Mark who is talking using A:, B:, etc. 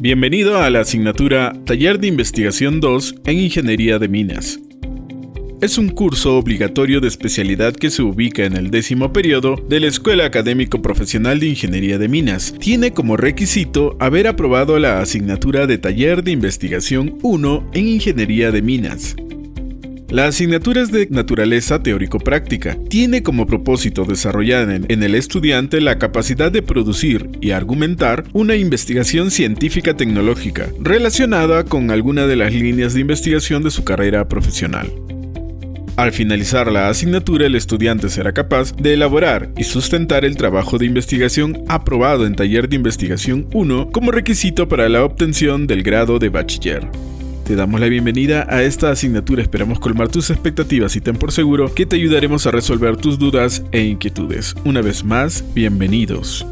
A: Bienvenido a la asignatura Taller de Investigación 2 en Ingeniería de Minas. Es un curso obligatorio de especialidad que se ubica en el décimo periodo de la Escuela Académico Profesional de Ingeniería de Minas. Tiene como requisito haber aprobado la asignatura de Taller de Investigación 1 en Ingeniería de Minas. La asignatura es de naturaleza teórico-práctica. Tiene como propósito desarrollar en, el estudiante la capacidad de producir y argumentar una investigación científica tecnológica relacionada con alguna de las líneas de investigación de su carrera profesional. Al finalizar la asignatura, el estudiante será capaz de elaborar y sustentar el trabajo de investigación aprobado en Taller de Investigación 1 como requisito para la obtención del grado de bachiller. Te damos la bienvenida a esta asignatura, esperamos colmar tus expectativas y ten por seguro que te ayudaremos a resolver tus dudas e inquietudes. Una vez más, bienvenidos.